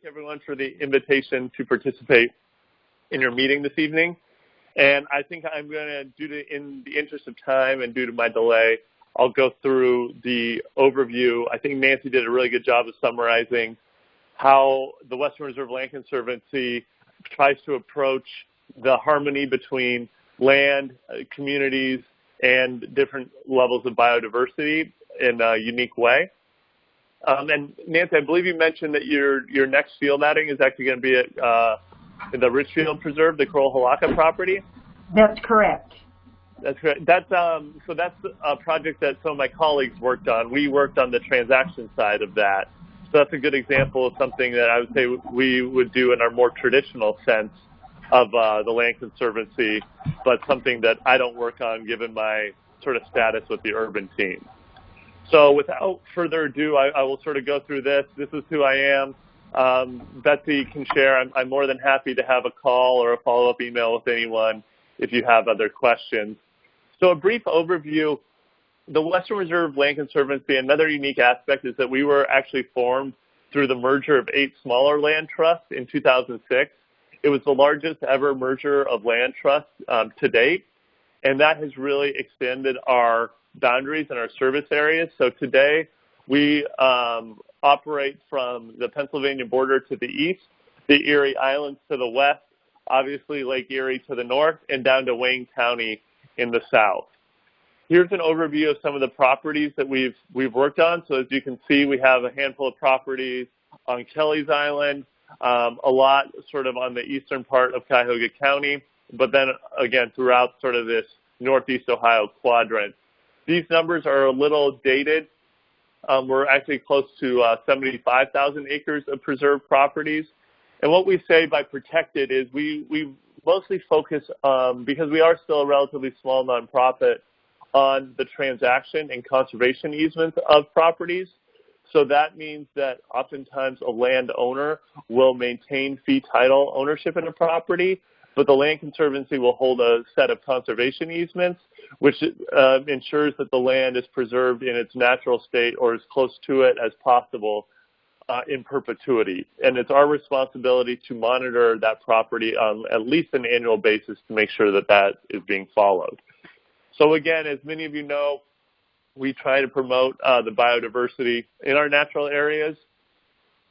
thank everyone for the invitation to participate in your meeting this evening. And I think I'm going to, due to, in the interest of time and due to my delay, I'll go through the overview. I think Nancy did a really good job of summarizing how the Western Reserve Land Conservancy tries to approach the harmony between land, uh, communities, and different levels of biodiversity in a unique way. Um, and Nancy, I believe you mentioned that your your next field outing is actually going to be at uh, the Richfield Preserve, the Koralhalaka property. That's correct. That's correct. That's um, so that's a project that some of my colleagues worked on. We worked on the transaction side of that. So that's a good example of something that I would say we would do in our more traditional sense of uh, the Land Conservancy, but something that I don't work on given my sort of status with the urban team. So without further ado, I, I will sort of go through this. This is who I am. Um, Betsy can share. I'm, I'm more than happy to have a call or a follow-up email with anyone if you have other questions. So a brief overview. The Western Reserve Land Conservancy, another unique aspect is that we were actually formed through the merger of eight smaller land trusts in 2006. It was the largest ever merger of land trusts um, to date, and that has really extended our boundaries and our service areas. So today we um, operate from the Pennsylvania border to the east, the Erie Islands to the west, obviously Lake Erie to the north, and down to Wayne County in the south. Here's an overview of some of the properties that we've we've worked on. So as you can see, we have a handful of properties on Kelly's Island, um, a lot sort of on the eastern part of Cuyahoga County, but then again throughout sort of this northeast Ohio quadrant. These numbers are a little dated. Um, we're actually close to uh, 75,000 acres of preserved properties. And what we say by protected is we, we mostly focus, um, because we are still a relatively small nonprofit, on the transaction and conservation easements of properties. So that means that oftentimes a landowner will maintain fee title ownership in a property, but the Land Conservancy will hold a set of conservation easements, which uh, ensures that the land is preserved in its natural state or as close to it as possible uh, in perpetuity. And it's our responsibility to monitor that property on at least an annual basis to make sure that that is being followed. So again, as many of you know, we try to promote uh, the biodiversity in our natural areas.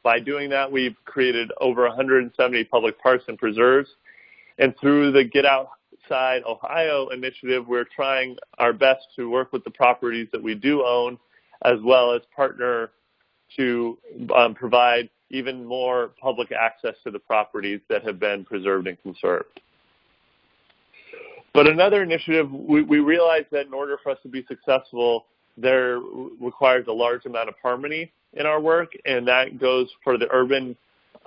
By doing that, we've created over 170 public parks and preserves and through the Get Outside Ohio initiative, we're trying our best to work with the properties that we do own, as well as partner to um, provide even more public access to the properties that have been preserved and conserved. But another initiative, we, we realized that in order for us to be successful, there requires a large amount of harmony in our work, and that goes for the urban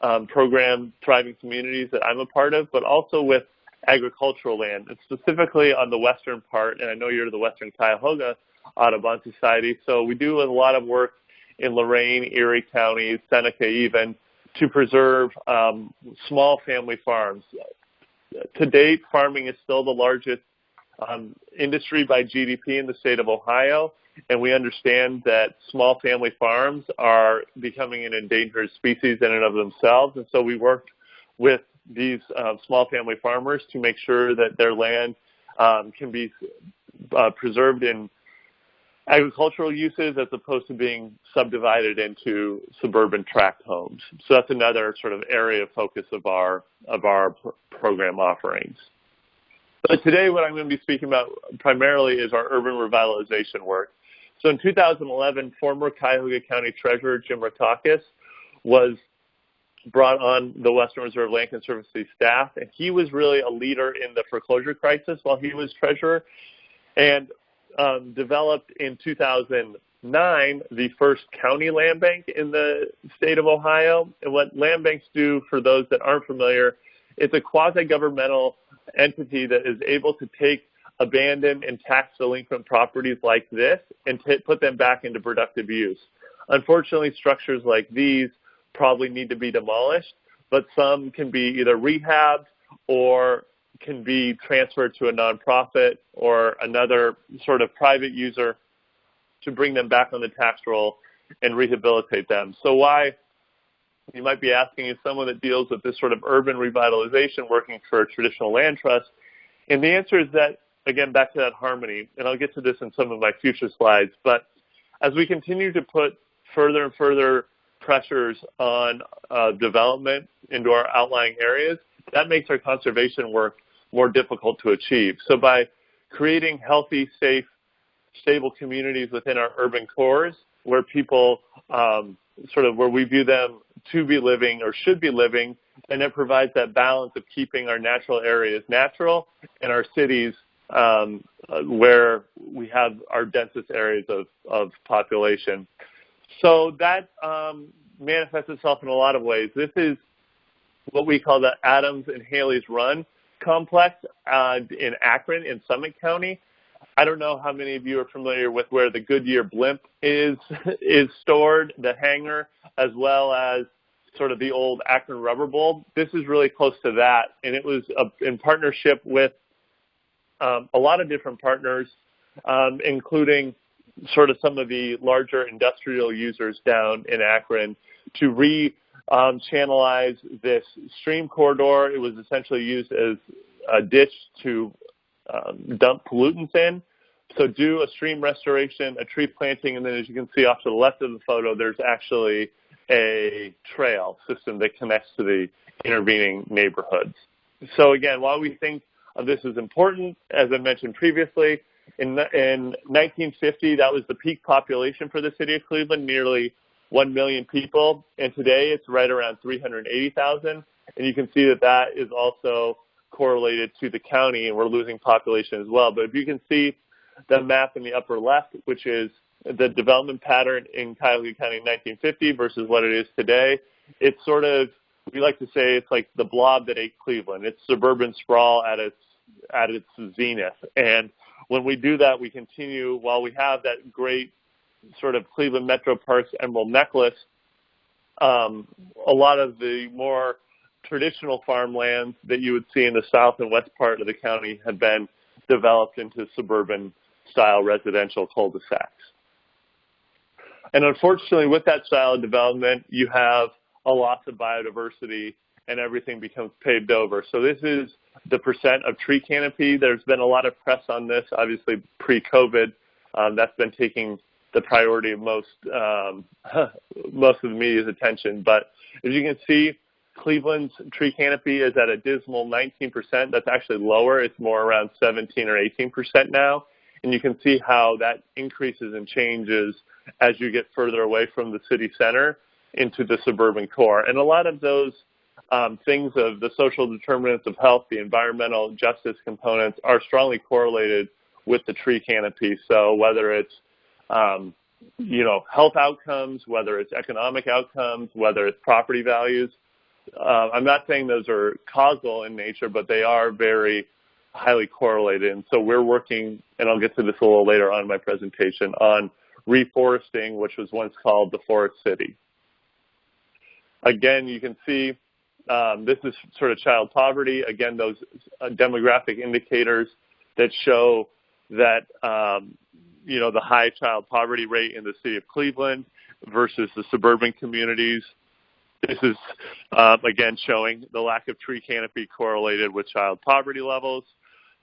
um, program Thriving Communities that I'm a part of, but also with agricultural land, and specifically on the western part, and I know you're the Western Cuyahoga Audubon Society, so we do a lot of work in Lorain, Erie counties, Seneca even, to preserve um, small family farms. To date, farming is still the largest um, industry by GDP in the state of Ohio, and we understand that small family farms are becoming an endangered species in and of themselves. And so we worked with these uh, small family farmers to make sure that their land um, can be uh, preserved in agricultural uses as opposed to being subdivided into suburban tract homes. So that's another sort of area of focus of our of our pr program offerings. But today what I'm going to be speaking about primarily is our urban revitalization work. So in 2011, former Cuyahoga County Treasurer Jim Rokakis was brought on the Western Reserve Land Conservancy staff, and he was really a leader in the foreclosure crisis while he was treasurer, and um, developed in 2009 the first county land bank in the state of Ohio. And what land banks do, for those that aren't familiar, it's a quasi-governmental entity that is able to take abandoned and tax delinquent properties like this and put them back into productive use. Unfortunately, structures like these probably need to be demolished, but some can be either rehabbed or can be transferred to a nonprofit or another sort of private user to bring them back on the tax roll and rehabilitate them. So why you might be asking, is someone that deals with this sort of urban revitalization working for a traditional land trust? And the answer is that, again, back to that harmony, and I'll get to this in some of my future slides, but as we continue to put further and further pressures on uh, development into our outlying areas, that makes our conservation work more difficult to achieve. So by creating healthy, safe, stable communities within our urban cores where people um, sort of where we view them to be living or should be living, and it provides that balance of keeping our natural areas natural and our cities where we have our densest areas of, of population. So that um, manifests itself in a lot of ways. This is what we call the Adams and Haley's Run complex uh, in Akron in Summit County. I don't know how many of you are familiar with where the Goodyear blimp is is stored, the hangar, as well as sort of the old Akron Rubber Bowl. This is really close to that, and it was a, in partnership with um, a lot of different partners, um, including sort of some of the larger industrial users down in Akron to re um, channelize this stream corridor. It was essentially used as a ditch to um, dump pollutants in. So do a stream restoration, a tree planting, and then as you can see off to the left of the photo, there's actually a trail system that connects to the intervening neighborhoods. So again, while we think Uh, this is important, as I mentioned previously, in, in 1950, that was the peak population for the city of Cleveland, nearly 1 million people, and today it's right around 380,000. And you can see that that is also correlated to the county, and we're losing population as well. But if you can see the map in the upper left, which is the development pattern in Cuyahoga County in 1950 versus what it is today, it's sort of we like to say it's like the blob that ate Cleveland. It's suburban sprawl at its at its zenith. And when we do that, we continue while we have that great sort of Cleveland Metro Parks Emerald Necklace. Um, a lot of the more traditional farmlands that you would see in the south and west part of the county had been developed into suburban style residential cul-de-sacs. And unfortunately, with that style of development, you have a loss of biodiversity and everything becomes paved over. So this is the percent of tree canopy. There's been a lot of press on this, obviously pre-COVID. Um, that's been taking the priority of most um, most of the media's attention. But as you can see, Cleveland's tree canopy is at a dismal 19%. That's actually lower. It's more around 17 or 18% now. And you can see how that increases and changes as you get further away from the city center into the suburban core. And a lot of those um, things of the social determinants of health, the environmental justice components are strongly correlated with the tree canopy. So whether it's um, you know health outcomes, whether it's economic outcomes, whether it's property values, uh, I'm not saying those are causal in nature, but they are very highly correlated. And so we're working, and I'll get to this a little later on in my presentation, on reforesting, which was once called the forest city. Again, you can see um, this is sort of child poverty. Again, those uh, demographic indicators that show that um, you know the high child poverty rate in the city of Cleveland versus the suburban communities. This is, um, again, showing the lack of tree canopy correlated with child poverty levels.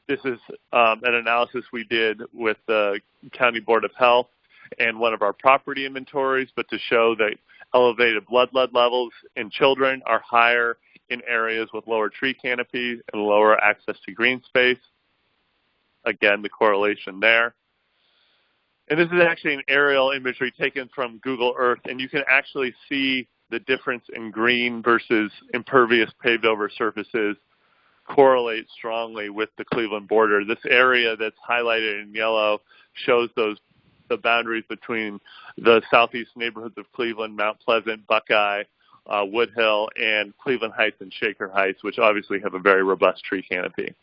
This is um, an analysis we did with the County Board of Health and one of our property inventories, but to show that elevated blood lead levels in children are higher in areas with lower tree canopy and lower access to green space. Again, the correlation there. And this is actually an aerial imagery taken from Google Earth, and you can actually see the difference in green versus impervious paved over surfaces correlate strongly with the Cleveland border. This area that's highlighted in yellow shows those the boundaries between the southeast neighborhoods of Cleveland, Mount Pleasant, Buckeye, uh, Woodhill, and Cleveland Heights and Shaker Heights, which obviously have a very robust tree canopy.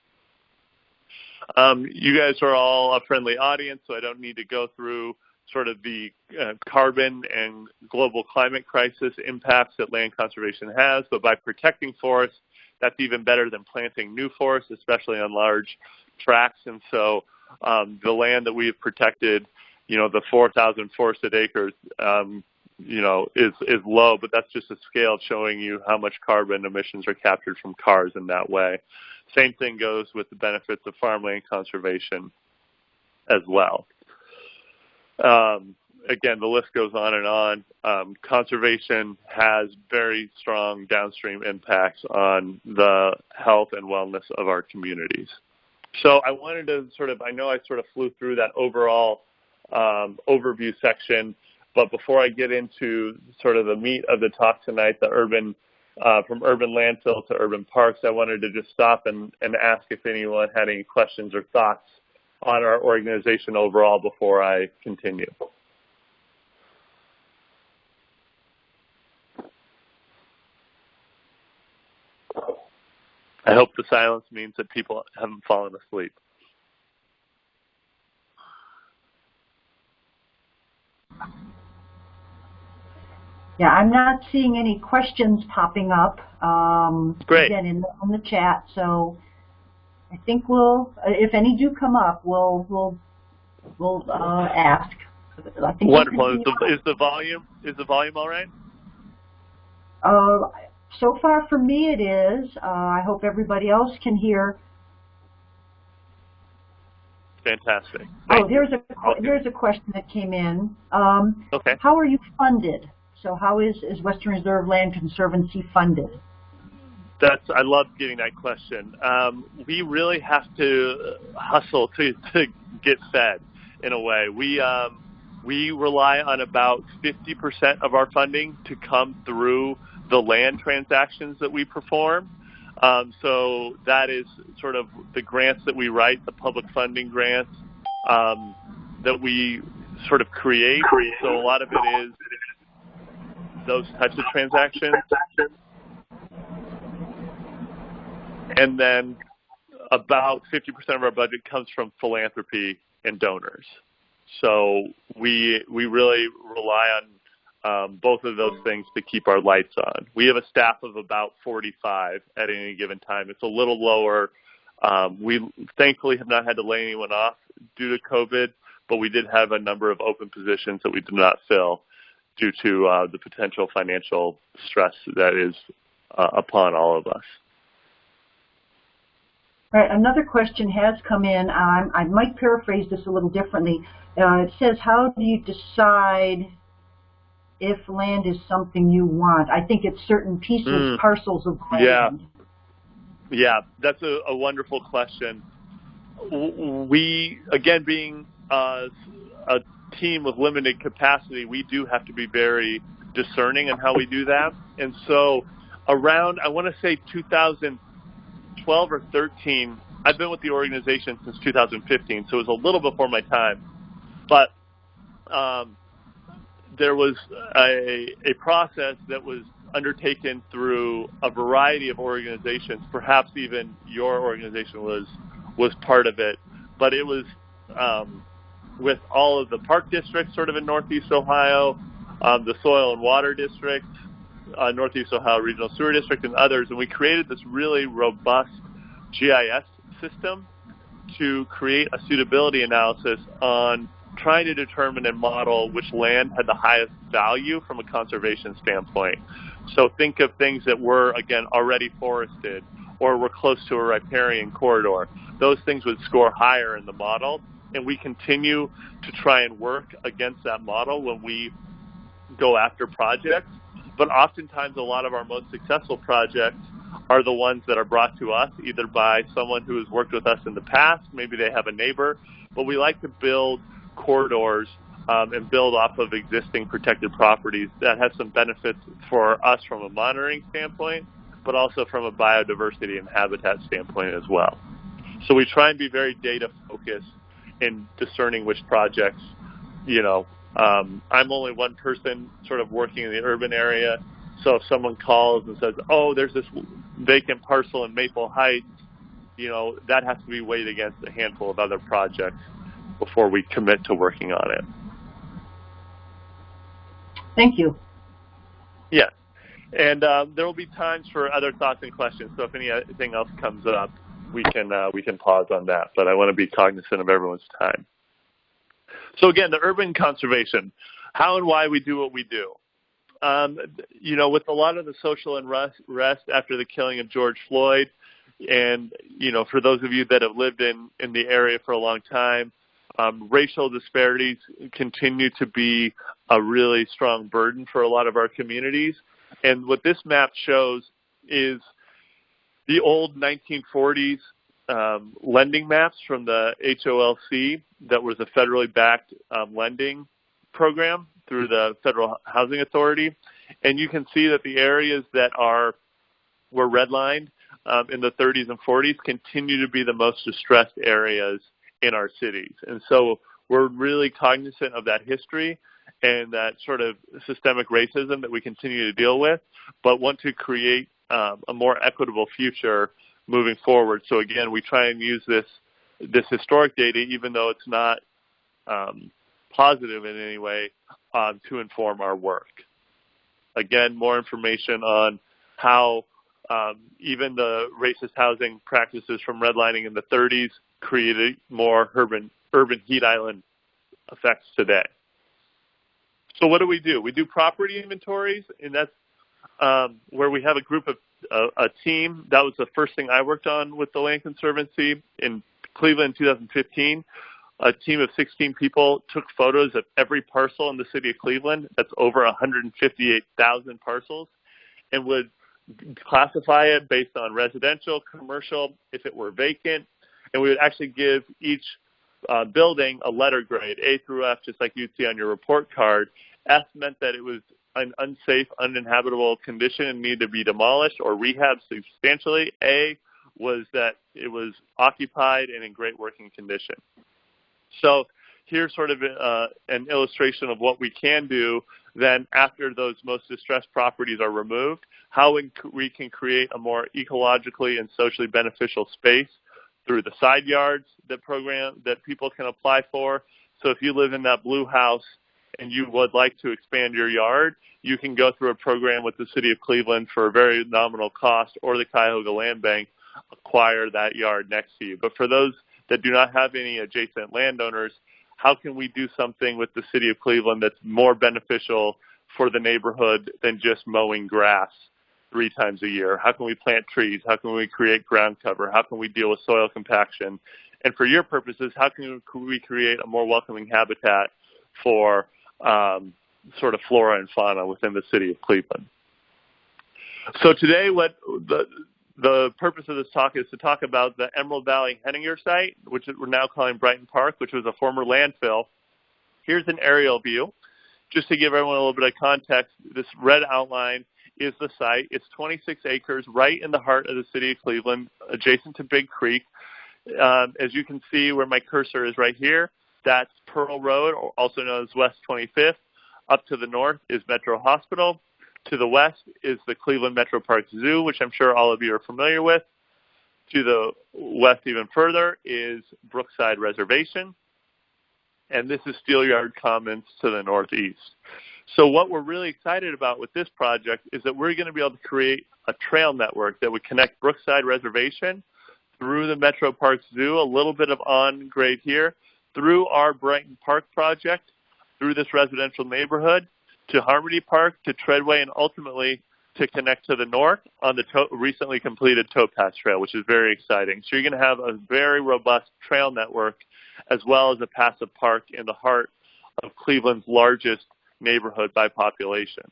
Um, you guys are all a friendly audience, so I don't need to go through sort of the uh, carbon and global climate crisis impacts that land conservation has, but by protecting forests, that's even better than planting new forests, especially on large tracts. And so um, the land that we have protected, you know, the 4,000 forested acres, um, you know, is is low, but that's just a scale showing you how much carbon emissions are captured from cars in that way. Same thing goes with the benefits of farmland conservation as well. Um, again, the list goes on and on. Um, conservation has very strong downstream impacts on the health and wellness of our communities. So I wanted to sort of, I know I sort of flew through that overall um, overview section, but before I get into sort of the meat of the talk tonight, the urban, uh, from urban landfill to urban parks, I wanted to just stop and, and ask if anyone had any questions or thoughts on our organization overall before I continue. I hope the silence means that people haven't fallen asleep. Yeah, I'm not seeing any questions popping up. Um, Great. Again, in the, in the chat, so I think we'll, if any do come up, we'll we'll we'll uh, ask. I think Wonderful. Is the, is the volume is the volume all right? Uh, so far for me it is. Uh, I hope everybody else can hear. Fantastic. Thank oh, there's a there's a question that came in. Um, okay. How are you funded? So how is, is Western Reserve Land Conservancy funded? That's I love getting that question. Um, we really have to hustle to, to get fed in a way. We um, we rely on about 50% of our funding to come through the land transactions that we perform. Um, so that is sort of the grants that we write, the public funding grants um, that we sort of create. So a lot of it is those types of transactions. And then about 50% of our budget comes from philanthropy and donors. So we we really rely on um, both of those things to keep our lights on. We have a staff of about 45 at any given time. It's a little lower. Um, we thankfully have not had to lay anyone off due to COVID, but we did have a number of open positions that we did not fill due to uh, the potential financial stress that is uh, upon all of us. All right, another question has come in. Um, I might paraphrase this a little differently. Uh, it says, how do you decide if land is something you want? I think it's certain pieces, mm. parcels of land. Yeah, yeah, that's a, a wonderful question. We, again, being uh, a team with limited capacity, we do have to be very discerning in how we do that. And so around, I want to say 2012 or 13, I've been with the organization since 2015, so it was a little before my time. But um, there was a, a process that was undertaken through a variety of organizations. Perhaps even your organization was was part of it, but it was um, with all of the park districts, sort of in Northeast Ohio, um, the soil and water district, uh, Northeast Ohio Regional Sewer District, and others, and we created this really robust GIS system to create a suitability analysis on trying to determine and model which land had the highest value from a conservation standpoint. So think of things that were, again, already forested or were close to a riparian corridor. Those things would score higher in the model, and we continue to try and work against that model when we go after projects. But oftentimes, a lot of our most successful projects are the ones that are brought to us either by someone who has worked with us in the past, maybe they have a neighbor, but we like to build corridors um, and build off of existing protected properties that has some benefits for us from a monitoring standpoint, but also from a biodiversity and habitat standpoint as well. So we try and be very data focused in discerning which projects, you know, um, I'm only one person sort of working in the urban area. So if someone calls and says, oh, there's this vacant parcel in Maple Heights, you know, that has to be weighed against a handful of other projects before we commit to working on it. Thank you. Yes. And uh, there will be times for other thoughts and questions. So if anything else comes up, we can uh, we can pause on that. But I want to be cognizant of everyone's time. So again, the urban conservation, how and why we do what we do. um, you know, with a lot of the social unrest after the killing of George Floyd, and you know, for those of you that have lived in in the area for a long time, um, racial disparities continue to be a really strong burden for a lot of our communities. And what this map shows is the old 1940s um, lending maps from the HOLC that was a federally backed um, lending program through the Federal Housing Authority. And you can see that the areas that are were redlined um, in the 30s and 40s continue to be the most distressed areas in our cities. And so we're really cognizant of that history and that sort of systemic racism that we continue to deal with, but want to create um, a more equitable future moving forward. So again, we try and use this this historic data, even though it's not um, positive in any way, um, to inform our work. Again, more information on how um, even the racist housing practices from redlining in the 30s created more urban urban heat island effects today. So what do we do? We do property inventories, and that's um, where we have a group of a team. That was the first thing I worked on with the Land Conservancy in Cleveland in 2015. A team of 16 people took photos of every parcel in the city of Cleveland. That's over 158,000 parcels, and would classify it based on residential, commercial, if it were vacant, and we would actually give each uh, building a letter grade, A through F, just like you'd see on your report card. F meant that it was an unsafe, uninhabitable condition and needed to be demolished or rehabbed substantially. A was that it was occupied and in great working condition. So here's sort of uh, an illustration of what we can do then after those most distressed properties are removed, how we can create a more ecologically and socially beneficial space through the side yards that program that people can apply for. So if you live in that blue house and you would like to expand your yard, you can go through a program with the City of Cleveland for a very nominal cost or the Cuyahoga Land Bank acquire that yard next to you. But for those that do not have any adjacent landowners, how can we do something with the City of Cleveland that's more beneficial for the neighborhood than just mowing grass three times a year? How can we plant trees? How can we create ground cover? How can we deal with soil compaction? And for your purposes, how can we create a more welcoming habitat for um, sort of flora and fauna within the city of Cleveland? So today, what the the purpose of this talk is to talk about the Emerald Valley Henninger site, which we're now calling Brighton Park, which was a former landfill. Here's an aerial view. Just to give everyone a little bit of context, this red outline is the site. It's 26 acres right in the heart of the city of Cleveland, adjacent to Big Creek. Um, as you can see where my cursor is right here, that's Pearl Road, also known as West 25th. Up to the north is Metro Hospital. To the west is the Cleveland Metro Park Zoo, which I'm sure all of you are familiar with. To the west even further is Brookside Reservation. And this is Steelyard Commons to the northeast. So what we're really excited about with this project is that we're going to be able to create a trail network that would connect Brookside Reservation through the Metro Park Zoo, a little bit of on grade here, through our Brighton Park project, through this residential neighborhood, to Harmony Park, to Treadway, and ultimately to connect to the north on the recently completed towpath trail, which is very exciting. So you're going to have a very robust trail network as well as a passive park in the heart of Cleveland's largest neighborhood by population.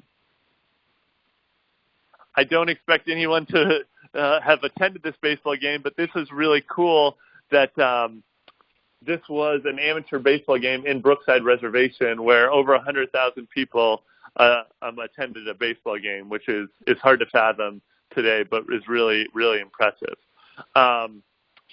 I don't expect anyone to uh, have attended this baseball game, but this is really cool that um, this was an amateur baseball game in Brookside Reservation where over 100,000 people uh, um, attended a baseball game, which is, is hard to fathom today, but is really, really impressive. Um,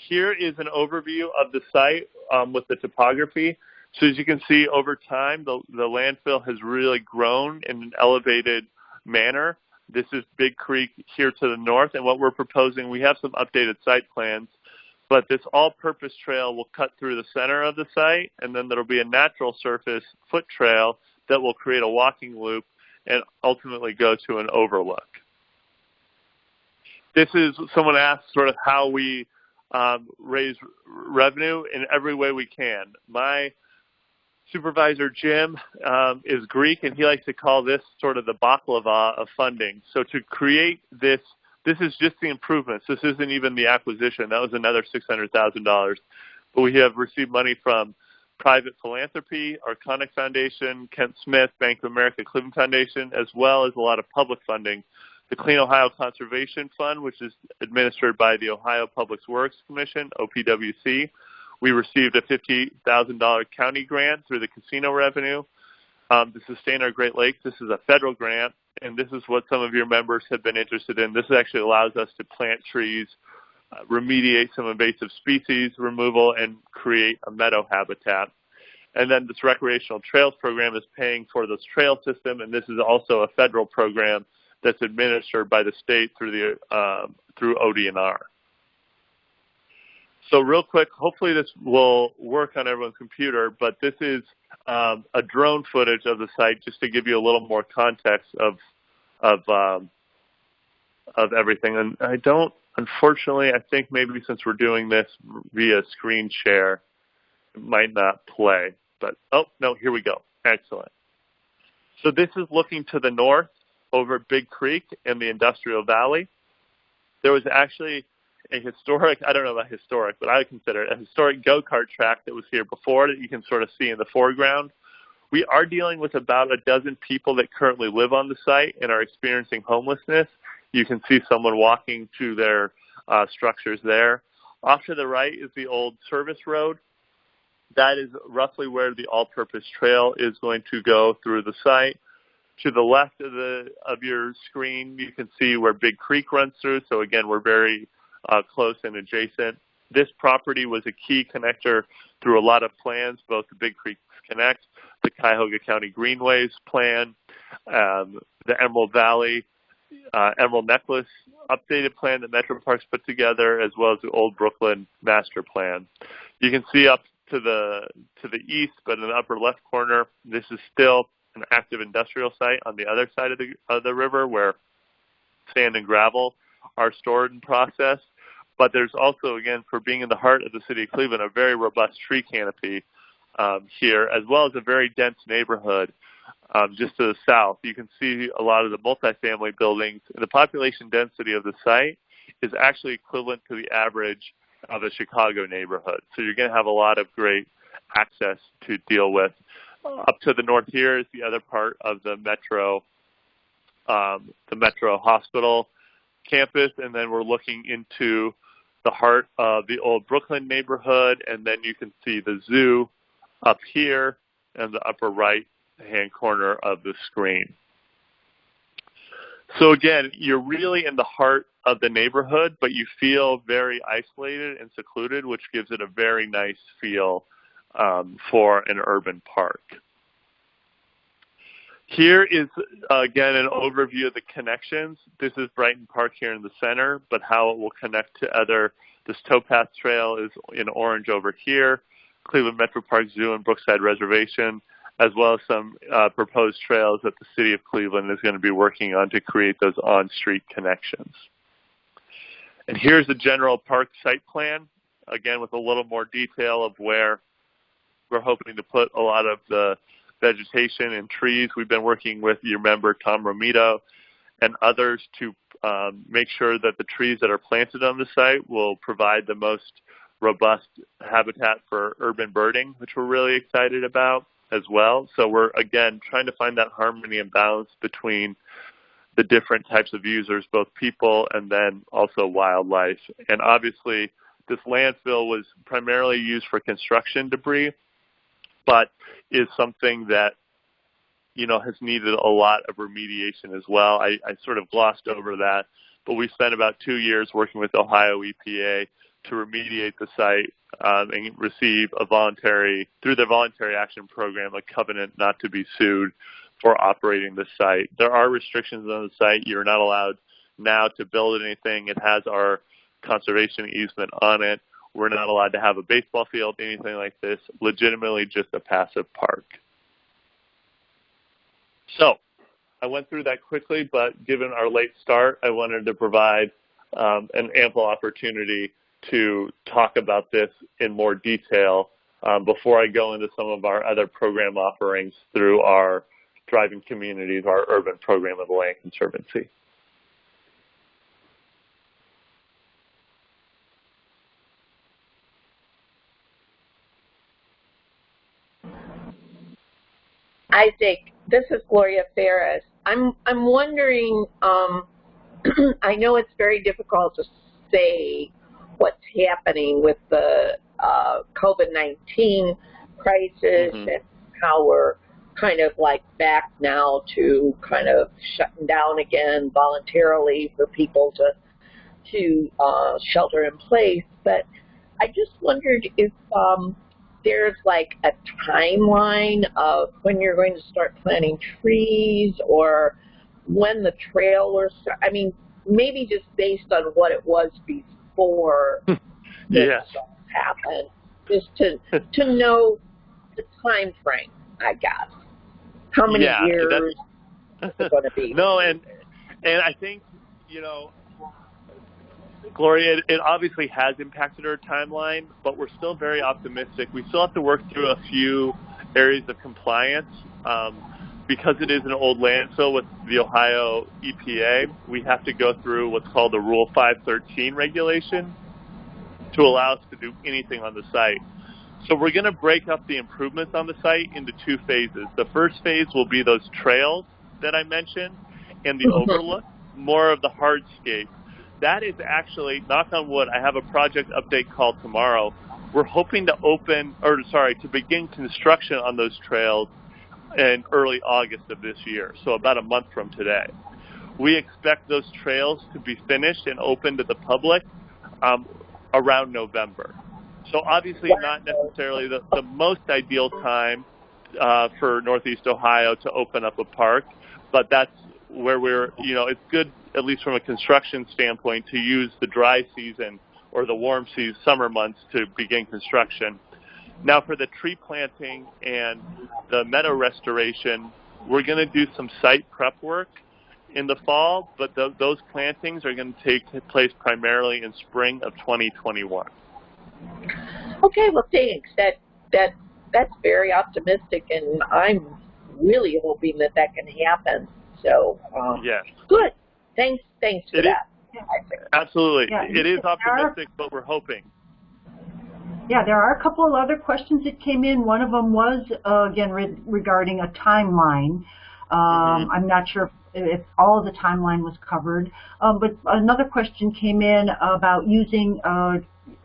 here is an overview of the site um, with the topography. So as you can see, over time, the, the landfill has really grown in an elevated manner. This is Big Creek here to the north, and what we're proposing, we have some updated site plans, but this all-purpose trail will cut through the center of the site, and then there'll be a natural surface foot trail that will create a walking loop and ultimately go to an overlook. This is, someone asked sort of how we um, raise revenue in every way we can. My Supervisor Jim um, is Greek, and he likes to call this sort of the baklava of funding. So to create this, this is just the improvements. This isn't even the acquisition. That was another $600,000. But we have received money from private philanthropy, Arconic Foundation, Kent Smith, Bank of America, Cleveland Foundation, as well as a lot of public funding. The Clean Ohio Conservation Fund, which is administered by the Ohio Public Works Commission, OPWC, we received a $50,000 county grant through the casino revenue um, to sustain our Great Lakes. This is a federal grant, and this is what some of your members have been interested in. This actually allows us to plant trees, uh, remediate some invasive species removal, and create a meadow habitat. And then this recreational trails program is paying for this trail system, and this is also a federal program that's administered by the state through the uh, through ODNR. So real quick, hopefully this will work on everyone's computer, but this is um, a drone footage of the site just to give you a little more context of of um, of everything. And I don't, unfortunately, I think maybe since we're doing this via screen share, it might not play. But oh no, here we go. Excellent. So this is looking to the north over Big Creek and the Industrial Valley. There was actually a historic, I don't know about historic, but I would consider it a historic go-kart track that was here before that you can sort of see in the foreground. We are dealing with about a dozen people that currently live on the site and are experiencing homelessness. You can see someone walking to their uh, structures there. Off to the right is the old service road. That is roughly where the all-purpose trail is going to go through the site. To the left of the of your screen, you can see where Big Creek runs through. So again, we're very uh, close and adjacent. This property was a key connector through a lot of plans, both the Big Creek Connect, the Cuyahoga County Greenways plan, um, the Emerald Valley, uh, Emerald Necklace updated plan that Metro Parks put together, as well as the Old Brooklyn Master Plan. You can see up to the to the east, but in the upper left corner, this is still an active industrial site on the other side of the of the river, where sand and gravel are stored and processed. But there's also, again, for being in the heart of the city of Cleveland, a very robust tree canopy um, here, as well as a very dense neighborhood um, just to the south. You can see a lot of the multifamily buildings. And the population density of the site is actually equivalent to the average of a Chicago neighborhood. So you're going to have a lot of great access to deal with. Up to the north here is the other part of the metro, um, the metro hospital campus, and then we're looking into the heart of the old Brooklyn neighborhood, and then you can see the zoo up here in the upper right hand corner of the screen. So again, you're really in the heart of the neighborhood, but you feel very isolated and secluded, which gives it a very nice feel um, for an urban park. Here is, again, an overview of the connections. This is Brighton Park here in the center, but how it will connect to other, this towpath trail is in orange over here, Cleveland Metro Park Zoo and Brookside Reservation, as well as some uh, proposed trails that the City of Cleveland is going to be working on to create those on-street connections. And here's the general park site plan, again with a little more detail of where we're hoping to put a lot of the vegetation and trees. We've been working with your member Tom Romito and others to um, make sure that the trees that are planted on the site will provide the most robust habitat for urban birding, which we're really excited about as well. So we're, again, trying to find that harmony and balance between the different types of users, both people and then also wildlife. And obviously, this landfill was primarily used for construction debris, but is something that you know has needed a lot of remediation as well. I, I sort of glossed over that, but we spent about two years working with Ohio EPA to remediate the site um, and receive a voluntary through their voluntary action program a covenant not to be sued for operating the site. There are restrictions on the site. You're not allowed now to build anything. It has our conservation easement on it. We're not allowed to have a baseball field, anything like this, legitimately just a passive park. So I went through that quickly, but given our late start, I wanted to provide um, an ample opportunity to talk about this in more detail um, before I go into some of our other program offerings through our Thriving Communities, our urban program of the Land Conservancy. Isaac, this is Gloria Ferris. I'm I'm wondering. Um, I know it's very difficult to say what's happening with the uh, COVID-19 crisis mm-hmm. and how we're kind of like back now to kind of shutting down again voluntarily for people to to uh, shelter in place. But I just wondered if um, there's like a timeline of when you're going to start planting trees or when the trail was, I mean, maybe just based on what it was before yes. this happened, just to, to know the time frame, I guess. How many yeah, years is it going to be? No, and, and I think, you know, Gloria, it, it obviously has impacted our timeline, but we're still very optimistic. We still have to work through a few areas of compliance. Um, because it is an old landfill with the Ohio EPA, we have to go through what's called the Rule 513 regulation to allow us to do anything on the site. So we're going to break up the improvements on the site into two phases. The first phase will be those trails that I mentioned and the mm-hmm. overlook, more of the hardscape that is actually, knock on wood, I have a project update call tomorrow. We're hoping to open, or sorry, to begin construction on those trails in early August of this year, so about a month from today. We expect those trails to be finished and open to the public um, around November. So obviously not necessarily the, the most ideal time uh, for Northeast Ohio to open up a park, but that's where we're, you know, it's good at least from a construction standpoint, to use the dry season or the warm season, summer months to begin construction. Now for the tree planting and the meadow restoration, we're going to do some site prep work in the fall, but th those plantings are going to take place primarily in spring of 2021. Okay, well thanks. That that that's very optimistic, and I'm really hoping that that can happen. So um, yes, good. Thanks, thanks for it that. Is, absolutely. Yeah, it is optimistic, are, but we're hoping. Yeah, there are a couple of other questions that came in. One of them was, uh, again, re regarding a timeline. Um, mm -hmm. I'm not sure if, if all of the timeline was covered. Um, but another question came in about using, uh,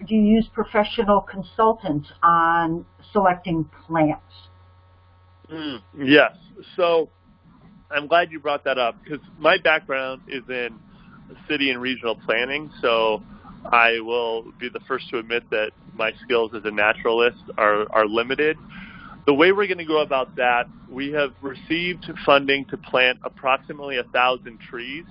do you use professional consultants on selecting plants? Mm, yes. So I'm glad you brought that up because my background is in city and regional planning, so I will be the first to admit that my skills as a naturalist are, are limited. The way we're going to go about that, we have received funding to plant approximately a thousand trees.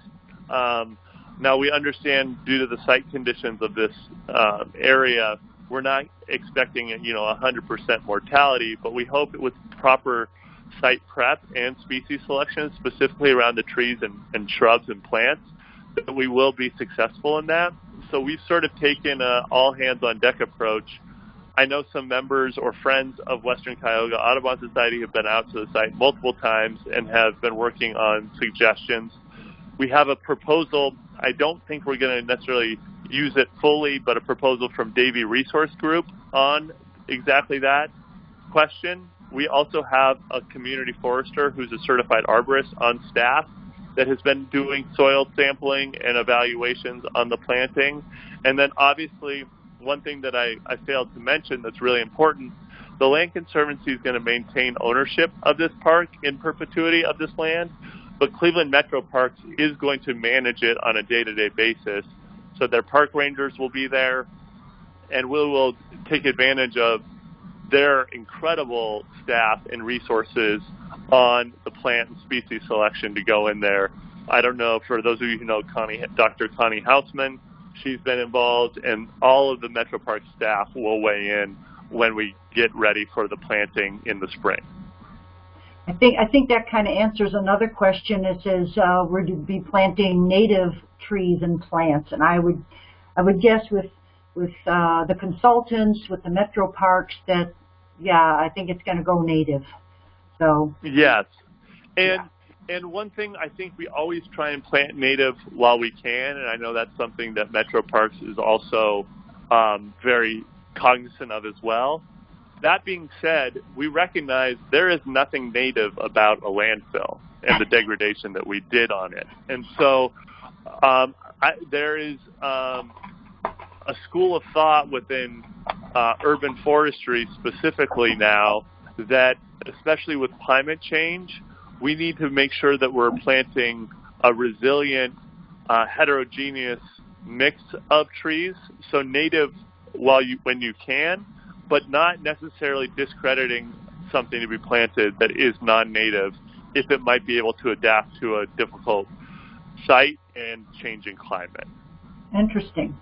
Um, now we understand due to the site conditions of this uh, area, we're not expecting you know 100% mortality, but we hope with proper site prep and species selection, specifically around the trees and, and shrubs and plants, that we will be successful in that. So we've sort of taken a all hands on deck approach. I know some members or friends of Western Cuyahoga Audubon Society have been out to the site multiple times and have been working on suggestions. We have a proposal. I don't think we're going to necessarily use it fully, but a proposal from Davey Resource Group on exactly that question. We also have a community forester who's a certified arborist on staff that has been doing soil sampling and evaluations on the planting. And then obviously, one thing that I, I failed to mention that's really important, the Land Conservancy is going to maintain ownership of this park in perpetuity of this land, but Cleveland Metro Parks is going to manage it on a day-to-day -day basis. So their park rangers will be there, and we will take advantage of their incredible staff and resources on the plant and species selection to go in there. I don't know, for those of you who know Connie, Dr. Connie Hausman, she's been involved, and all of the Metro Park staff will weigh in when we get ready for the planting in the spring. I think I think that kind of answers another question. It says uh, we're to be planting native trees and plants, and I would I would guess with with uh, the consultants, with the metro parks, that yeah, I think it's going to go native. So yes, and yeah. and one thing I think we always try and plant native while we can, and I know that's something that Metro Parks is also um, very cognizant of as well. That being said, we recognize there is nothing native about a landfill and the degradation that we did on it, and so um, I, there is um, a school of thought within uh, urban forestry specifically now that, especially with climate change, we need to make sure that we're planting a resilient, uh, heterogeneous mix of trees. So native while you when you can, but not necessarily discrediting something to be planted that is non-native if it might be able to adapt to a difficult site and changing climate. Interesting.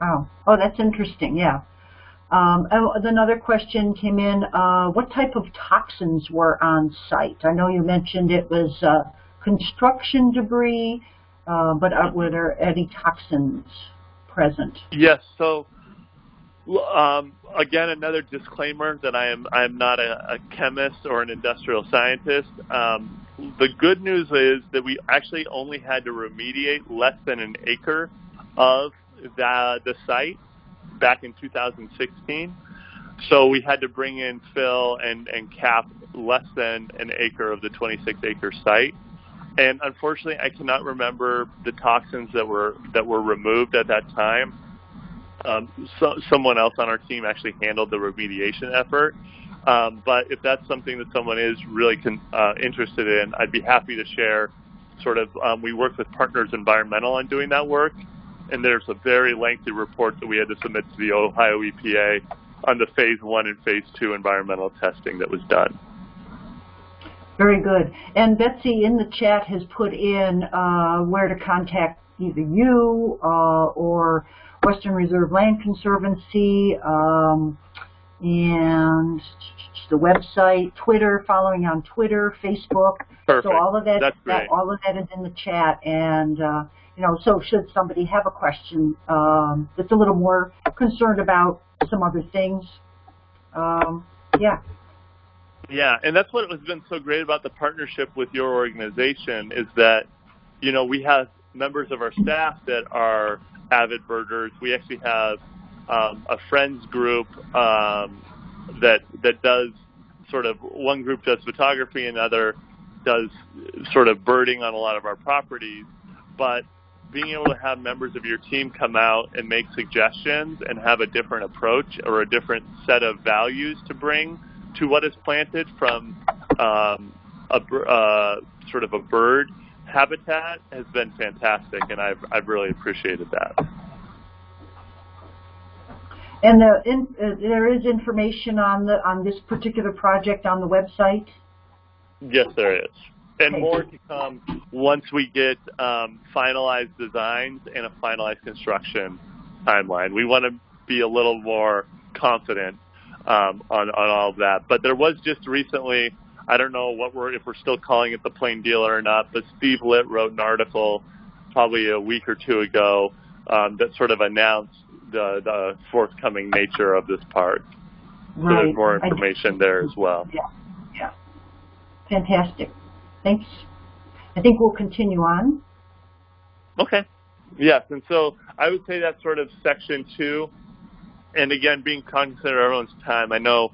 Wow. Oh, that's interesting. Yeah. Um, another question came in. Uh, what type of toxins were on site? I know you mentioned it was uh, construction debris, uh, but were there any toxins present? Yes. So um, again, another disclaimer that I am I am not a, a chemist or an industrial scientist. Um, the good news is that we actually only had to remediate less than an acre of the, the site back in 2016. So we had to bring in fill and, and cap less than an acre of the 26 acre site. And unfortunately, I cannot remember the toxins that were that were removed at that time. Um, so, someone else on our team actually handled the remediation effort. Um, but if that's something that someone is really con- uh, interested in, I'd be happy to share. Sort of, um, we work with Partners Environmental on doing that work, and there's a very lengthy report that we had to submit to the Ohio EPA on the phase one and phase two environmental testing that was done. Very good. And Betsy in the chat has put in uh, where to contact either you uh, or Western Reserve Land Conservancy um, and the website, Twitter, following on Twitter, Facebook. Perfect. So all of that, that all of that is in the chat, and uh, you know, so should somebody have a question um, that's a little more concerned about some other things, um, yeah. Yeah, and that's what has been so great about the partnership with your organization is that, you know, we have members of our staff that are avid birders. We actually have um, a friends group um, that that does sort of one group does photography, another does sort of birding on a lot of our properties. But being able to have members of your team come out and make suggestions and have a different approach or a different set of values to bring to what is planted from um, a uh, sort of a bird habitat has been fantastic, and I've I've really appreciated that. And the, in, uh, there is information on the on this particular project on the website. Yes, there is and more to come once we get um, finalized designs and a finalized construction timeline. We want to be a little more confident um, on, on all of that. But there was just recently, I don't know what we're if we're still calling it the plain dealer or not, but Steve Litt wrote an article probably a week or two ago um, that sort of announced the, the forthcoming nature of this park. Right. So there's more information there as well. Yeah, yeah. Fantastic. Thanks. I think we'll continue on. Okay. Yes, and so I would say that's sort of section two. And again, being cognizant of everyone's time, I know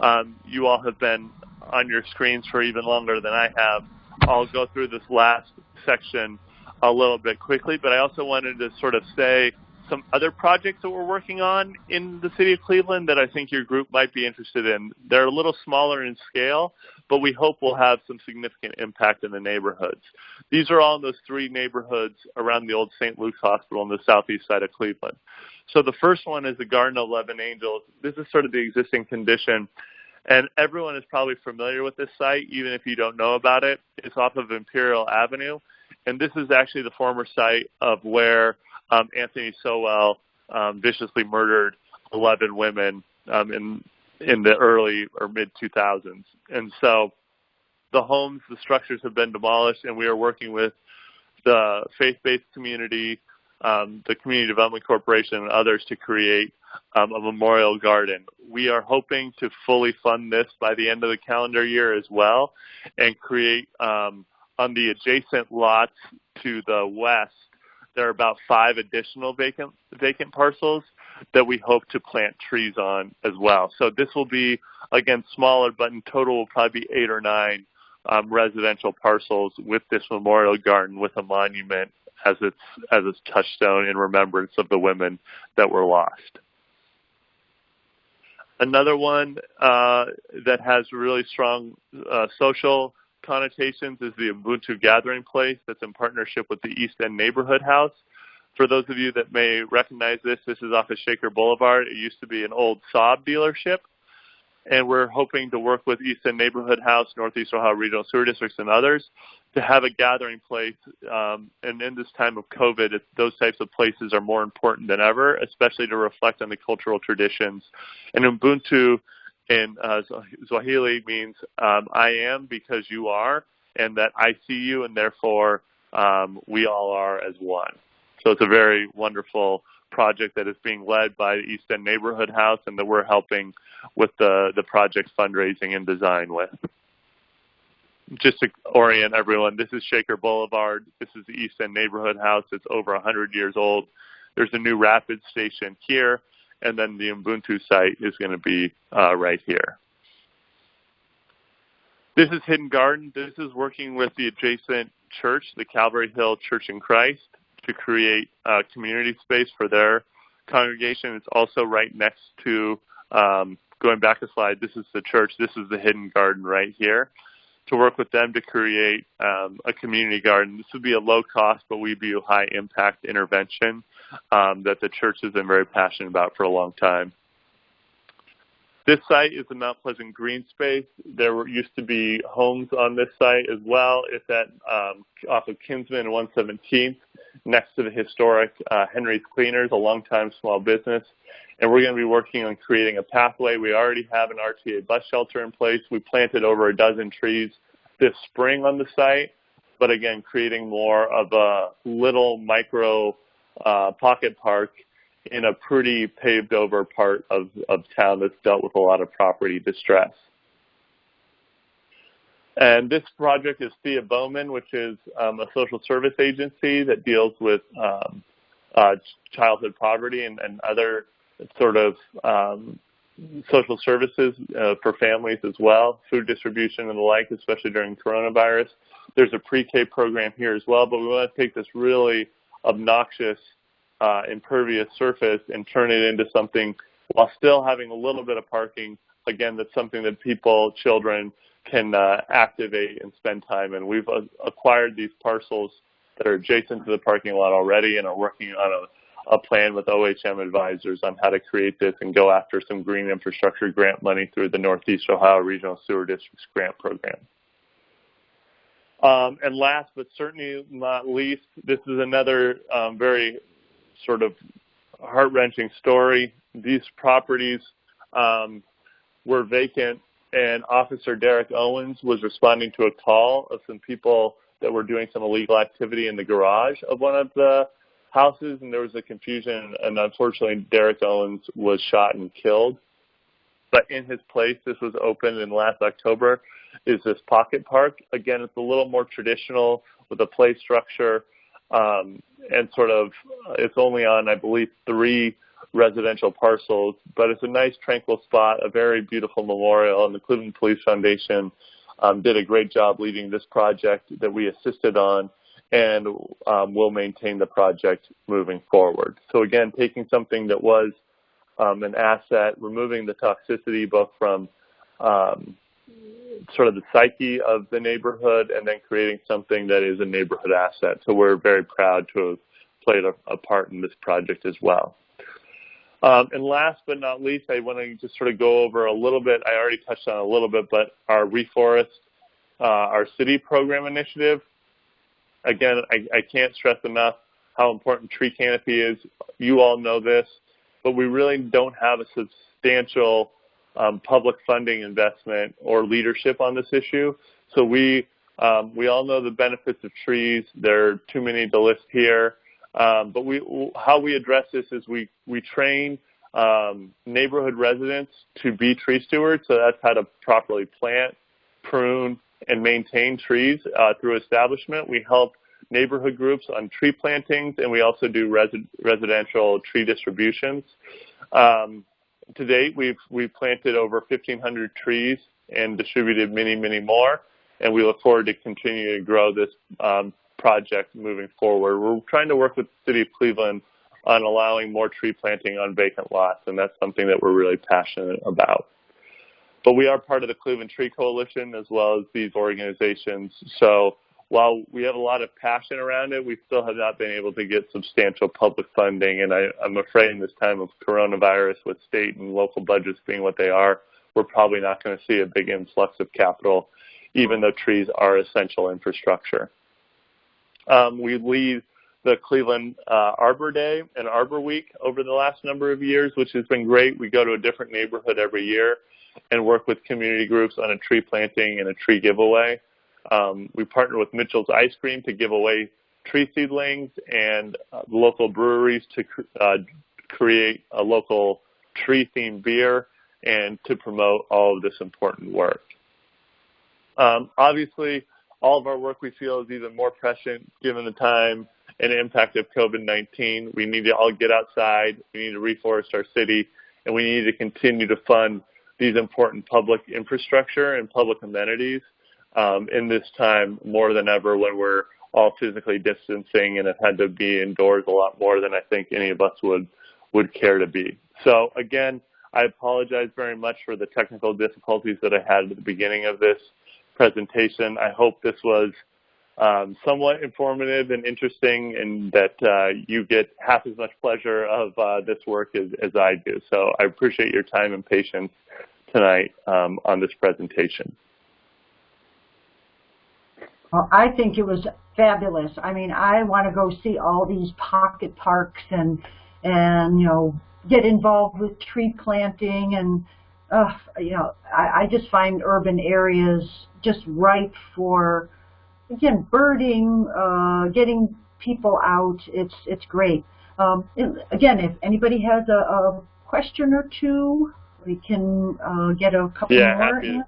um, you all have been on your screens for even longer than I have. I'll go through this last section a little bit quickly, but I also wanted to sort of say some other projects that we're working on in the city of Cleveland that I think your group might be interested in. They're a little smaller in scale, but we hope will have some significant impact in the neighborhoods. These are all in those three neighborhoods around the old St. Luke's Hospital on the southeast side of Cleveland. So the first one is the Garden of Eleven Angels. This is sort of the existing condition. And everyone is probably familiar with this site, even if you don't know about it. It's off of Imperial Avenue. And this is actually the former site of where um, Anthony Sowell um, viciously murdered 11 women um, in in the early or mid 2000s. And so the homes, the structures have been demolished, and we are working with the faith-based community, um, the Community Development Corporation and others to create um, a memorial garden. We are hoping to fully fund this by the end of the calendar year as well and create um, on the adjacent lots to the west, there are about five additional vacant, vacant parcels that we hope to plant trees on as well. So this will be, again, smaller, but in total will probably be eight or nine um, residential parcels with this memorial garden with a monument as its as its touchstone in remembrance of the women that were lost. Another one uh, that has really strong uh, social connotations is the Ubuntu Gathering Place that's in partnership with the East End Neighborhood House. For those of you that may recognize this, this is off of Shaker Boulevard. It used to be an old Saab dealership and we're hoping to work with East End Neighborhood House, Northeast Ohio Regional Sewer Districts, and others to have a gathering place. Um, and in this time of COVID, those types of places are more important than ever, especially to reflect on the cultural traditions. And Ubuntu in uh, Swahili means um, I am because you are, and that I see you, and therefore um, we all are as one. So it's a very wonderful project that is being led by the East End Neighborhood House and that we're helping with the, the project fundraising and design with. Just to orient everyone, this is Shaker Boulevard. This is the East End Neighborhood House. It's over 100 years old. There's a new rapid station here, and then the Ubuntu site is going to be uh, right here. This is Hidden Garden. This is working with the adjacent church, the Calvary Hill Church in Christ to create a community space for their congregation. It's also right next to, um, going back a slide, this is the church, this is the hidden garden right here. To work with them to create um, a community garden. This would be a low cost, but we'd be a high impact intervention um, that the church has been very passionate about for a long time. This site is the Mount Pleasant Green Space. There were, used to be homes on this site as well. It's at um, off of Kinsman and 117th, next to the historic uh, Henry's Cleaners, a longtime small business. And we're going to be working on creating a pathway. We already have an RTA bus shelter in place. We planted over a dozen trees this spring on the site, but again, creating more of a little micro uh, pocket park in a pretty paved over part of, of town that's dealt with a lot of property distress. And this project is Thea Bowman, which is um, a social service agency that deals with um, uh, childhood poverty and, and, other sort of um, social services uh, for families as well, food distribution and the like, especially during coronavirus. There's a pre-K program here as well, but we want to take this really obnoxious uh, impervious surface and turn it into something while still having a little bit of parking. Again, that's something that people, children, can uh, activate and spend time in. We've uh, acquired these parcels that are adjacent to the parking lot already and are working on a, a plan with OHM advisors on how to create this and go after some green infrastructure grant money through the Northeast Ohio Regional Sewer District's grant program. Um, and last but certainly not least, this is another um, very sort of heart-wrenching story. These properties um, were vacant, and Officer Derek Owens was responding to a call of some people that were doing some illegal activity in the garage of one of the houses, and there was a confusion, and unfortunately, Derek Owens was shot and killed. But in his place, this was opened in last October, is this pocket park. Again, it's a little more traditional with a play structure um, and sort of it's only on I believe three residential parcels, but it's a nice tranquil spot, a very beautiful memorial, and the Cleveland Police Foundation um, did a great job leading this project that we assisted on and um, will maintain the project moving forward. So again, taking something that was um, an asset, removing the toxicity both from um, sort of the psyche of the neighborhood and then creating something that is a neighborhood asset. So we're very proud to have played a, a part in this project as well. Um, and last but not least, I want to just sort of go over a little bit. I already touched on a little bit, but our reforest, uh, our city program initiative. Again, I, I can't stress enough how important tree canopy is. You all know this, but we really don't have a substantial um, public funding investment or leadership on this issue. So we um, we all know the benefits of trees. There are too many to list here. Um, but we, how we address this is we, we train um, neighborhood residents to be tree stewards. So that's how to properly plant, prune, and maintain trees uh, through establishment. We help neighborhood groups on tree plantings, and we also do resi residential tree distributions. Um, to date, we've, we've planted over 1,500 trees and distributed many, many more, and we look forward to continuing to grow this um, project moving forward. We're trying to work with the City of Cleveland on allowing more tree planting on vacant lots, and that's something that we're really passionate about. But we are part of the Cleveland Tree Coalition as well as these organizations. So while we have a lot of passion around it, we still have not been able to get substantial public funding. And I, am afraid in this time of coronavirus with state and local budgets being what they are, we're probably not going to see a big influx of capital, even though trees are essential infrastructure. Um, we lead the Cleveland uh, Arbor Day and Arbor Week over the last number of years, which has been great. We go to a different neighborhood every year and work with community groups on a tree planting and a tree giveaway. Um, we partner with Mitchell's Ice Cream to give away tree seedlings and uh, local breweries to uh, create a local tree-themed beer and to promote all of this important work. Um, obviously, all of our work we feel is even more prescient given the time and impact of COVID-19. We need to all get outside. We need to reforest our city, and we need to continue to fund these important public infrastructure and public amenities um, in this time more than ever when we're all physically distancing and have had to be indoors a lot more than I think any of us would would care to be. So again, I apologize very much for the technical difficulties that I had at the beginning of this presentation. I hope this was um, somewhat informative and interesting and that uh, you get half as much pleasure of uh, this work as, as, I do. So I appreciate your time and patience tonight um, on this presentation. Well, I think it was fabulous. I mean, I want to go see all these pocket parks and, and you know, get involved with tree planting and uh, you know, I, I just find urban areas just ripe for, again, birding, uh, getting people out. It's it's great. Um, again, if anybody has a, a, question or two, we can uh, get a couple yeah, more.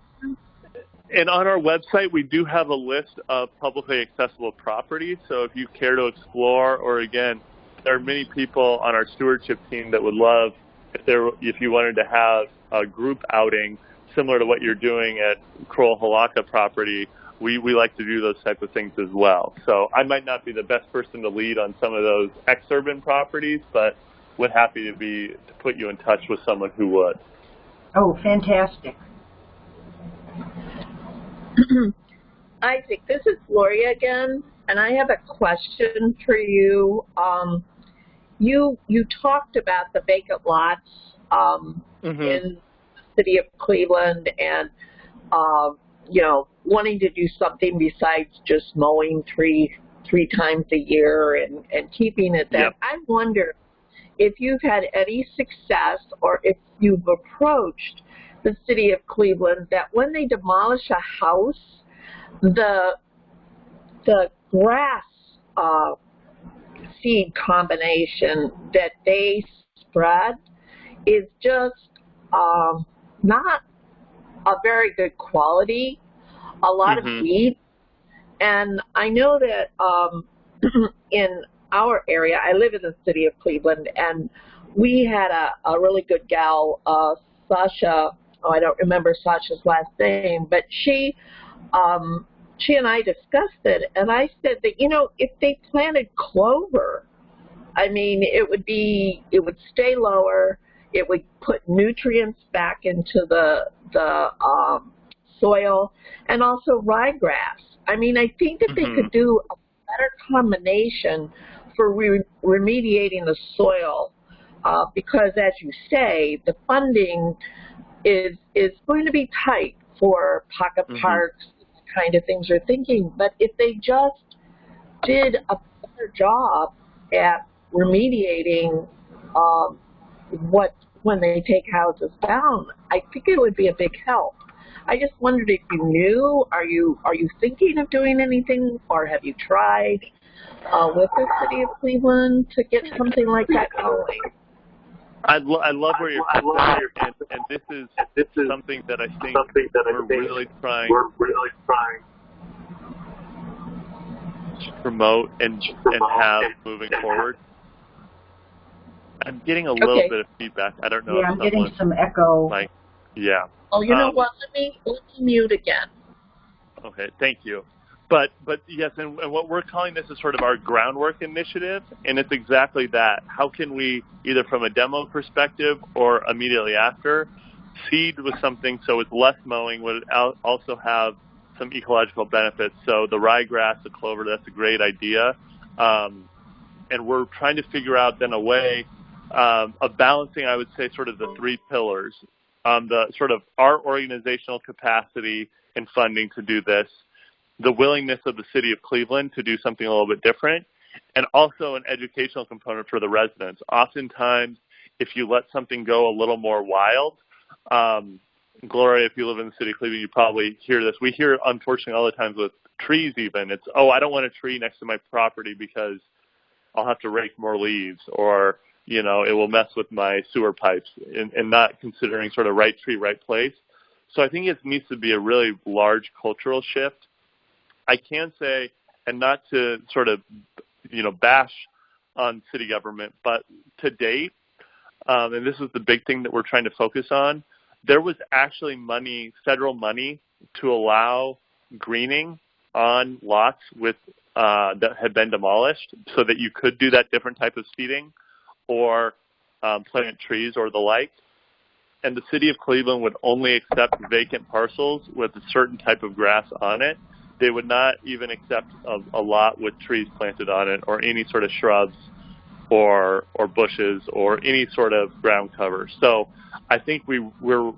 And on our website, we do have a list of publicly accessible properties. So if you care to explore, or again, there are many people on our stewardship team that would love if there if you wanted to have a group outing similar to what you're doing at Kroll Halaka property, we, we like to do those type of things as well. So I might not be the best person to lead on some of those exurban properties, but would happy to be to put you in touch with someone who would. Oh, fantastic. Isaac, this is Gloria again, and I have a question for you. Um, you you talked about the vacant lots um, mm-hmm. in the city of Cleveland and um, you know wanting to do something besides just mowing three three times a year and and keeping it that. Yep. I wonder if you've had any success or if you've approached the city of Cleveland that when they demolish a house, the the grass uh, seed combination that they spread is just um, not a very good quality, a lot mm-hmm. of weeds, And I know that um, in our area, I live in the city of Cleveland, and we had a, a really good gal, uh, Sasha, oh, I don't remember Sasha's last name, but she um, she and I discussed it, and I said that you know if they planted clover, I mean it would be it would stay lower, it would put nutrients back into the the um, soil, and also ryegrass. I mean I think that mm-hmm. they could do a better combination for re- remediating the soil, uh, because as you say, the funding is is going to be tight for pocket mm-hmm. parks kind of things are thinking. But if they just did a better job at remediating um, what when they take houses down, I think it would be a big help. I just wondered if you knew. Are you are you thinking of doing anything, or have you tried uh, with the city of Cleveland to get something like that going? I, lo- I love where you're coming from, and, and this is this is something that I think something that I we're think really trying we're really trying to promote and and have moving forward. I'm getting a little Okay. bit of feedback. I don't know Yeah, I'm getting some echo. like yeah. Oh, you know Um, what? Let me let me mute again. Okay, thank you. But but yes, and, and what we're calling this is sort of our groundwork initiative, and it's exactly that. How can we either from a demo perspective or immediately after seed with something so it's less mowing would also have some ecological benefits. So the ryegrass, the clover, that's a great idea. Um, and we're trying to figure out then a way um, of balancing, I would say, sort of the three pillars. Um, the sort of our organizational capacity and funding to do this, the willingness of the city of Cleveland to do something a little bit different, and also an educational component for the residents. Oftentimes, if you let something go a little more wild, um, Gloria, if you live in the city of Cleveland, you probably hear this. We hear, it, unfortunately, all the times with trees even. It's, oh, I don't want a tree next to my property because I'll have to rake more leaves or, you know, it will mess with my sewer pipes and, and not considering sort of right tree, right place. So I think it needs to be a really large cultural shift. I can say, and not to sort of, you know, bash on city government, but to date, um, and this is the big thing that we're trying to focus on, there was actually money, federal money, to allow greening on lots with uh, that had been demolished, so that you could do that different type of seeding, or um, plant trees or the like. And the city of Cleveland would only accept vacant parcels with a certain type of grass on it. They would not even accept a, a lot with trees planted on it or any sort of shrubs or or bushes or any sort of ground cover. So I think we we're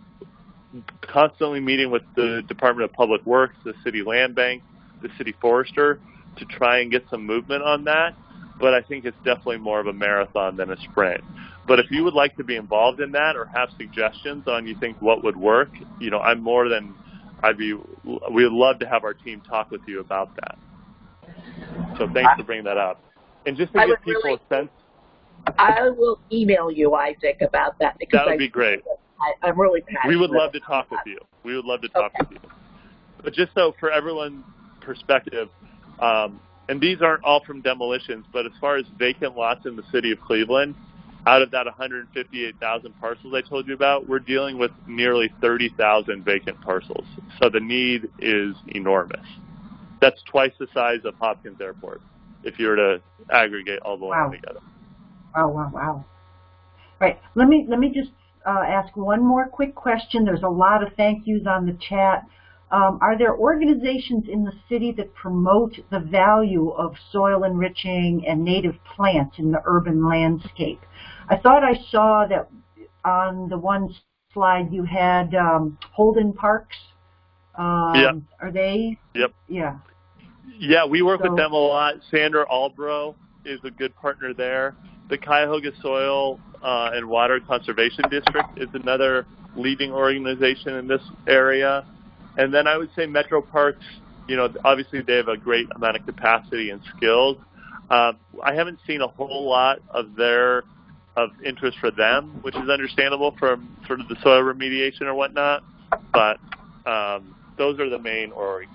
constantly meeting with the Department of Public Works, the city land bank, the city forester to try and get some movement on that. But I think it's definitely more of a marathon than a sprint. But if you would like to be involved in that or have suggestions on you think what would work, you know, I'm more than I'd be. We would love to have our team talk with you about that. So thanks for bringing that up. And just to I give people really- a sense, I will email you, Isaac, about that because that would I, be great. I, I'm really passionate. We would love to talk with you. We would love to talk Okay. with you. But just so for everyone's perspective, um, and these aren't all from demolitions, but as far as vacant lots in the city of Cleveland, out of that 158,000 parcels I told you about, we're dealing with nearly 30,000 vacant parcels. So the need is enormous. That's twice the size of Hopkins Airport if you were to aggregate all the land Wow. together. Wow, wow, wow. Right. Let me let me just uh, ask one more quick question. There's a lot of thank yous on the chat. Um, are there organizations in the city that promote the value of soil enriching and native plants in the urban landscape? I thought I saw that on the one slide you had um, Holden Parks. Um, Yeah. Are they? Yep. Yeah. Yeah, we work So- with them a lot. Sandra Albro is a good partner there. The Cuyahoga Soil uh, and Water Conservation District is another leading organization in this area. And then I would say Metro Parks, you know, obviously they have a great amount of capacity and skills. Uh, I haven't seen a whole lot of their of interest for them, which is understandable from sort of the soil remediation or whatnot. But um, those are the main orgs.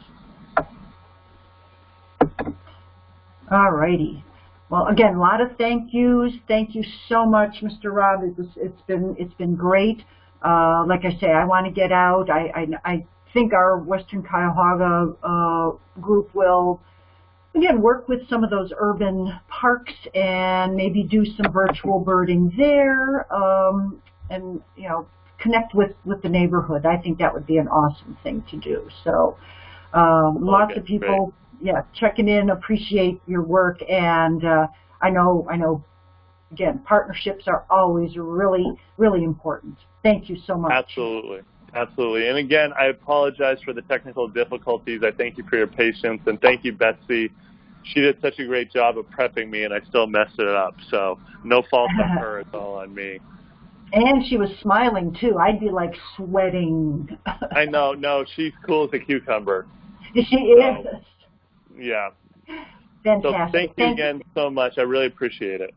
All righty. Well, again, a lot of thank yous. Thank you so much, Mr. Rob. It's, it's been it's been great. Uh, like I say, I want to get out. I, I, I think our Western Cuyahoga uh, group will, again, work with some of those urban parks and maybe do some virtual birding there um, and, you know, connect with, with the neighborhood. I think that would be an awesome thing to do. So um, lots Okay, of people, yeah, checking in, appreciate your work, and uh, I know, I know, again, partnerships are always really, really important. Thank you so much. Absolutely. Absolutely. And again, I apologize for the technical difficulties. I thank you for your patience and thank you, Betsy. She did such a great job of prepping me and I still messed it up. So no fault on her, it's all on me. And she was smiling too. I'd be like sweating. I know. No, she's cool as a cucumber. she is. Yeah. Fantastic. So thank you again so much. I really appreciate it.